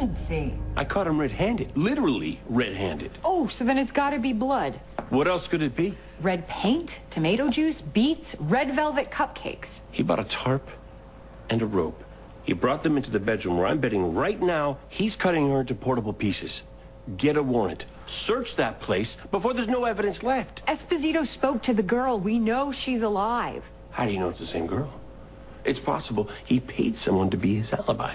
emergency? I caught him red-handed. Literally red-handed. Oh, so then it's got to be blood. What else could it be? Red paint, tomato juice, beets, red velvet cupcakes. He bought a tarp and a rope. He brought them into the bedroom where I'm betting right now he's cutting her into portable pieces. Get a warrant. Search that place before there's no evidence left. Esposito spoke to the girl. We know she's alive. How do you know it's the same girl? It's possible he paid someone to be his alibi.